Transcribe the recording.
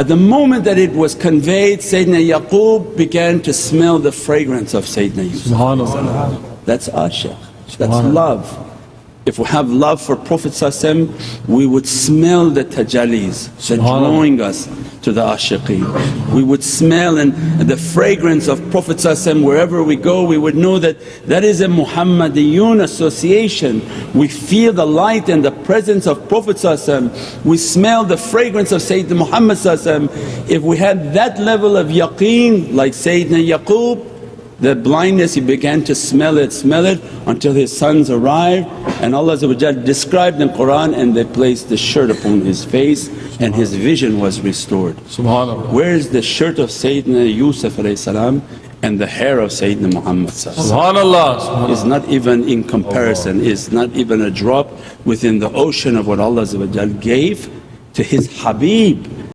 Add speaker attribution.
Speaker 1: At the moment that it was conveyed, Sayyidina Yaqub began to smell the fragrance of Sayyidina Yusuf. That's ashaq, that's love. If we have love for Prophet we would smell the tajallis, drawing us to the ashiqeen. We would smell and the fragrance of Prophet wherever we go we would know that that is a Muhammadiyun association. We feel the light and the presence of Prophet we smell the fragrance of Sayyidina Muhammad If we had that level of yaqeen like Sayyidina Yaqub the blindness he began to smell it, smell it until his sons arrived and Allah described in the Qur'an and they placed the shirt upon his face and his vision was restored.
Speaker 2: SubhanAllah.
Speaker 1: Where is the shirt of Sayyidina Yusuf and the hair of Sayyidina Muhammad
Speaker 2: SubhanAllah.
Speaker 1: is not even in comparison, is not even a drop within the ocean of what Allah gave to His Habib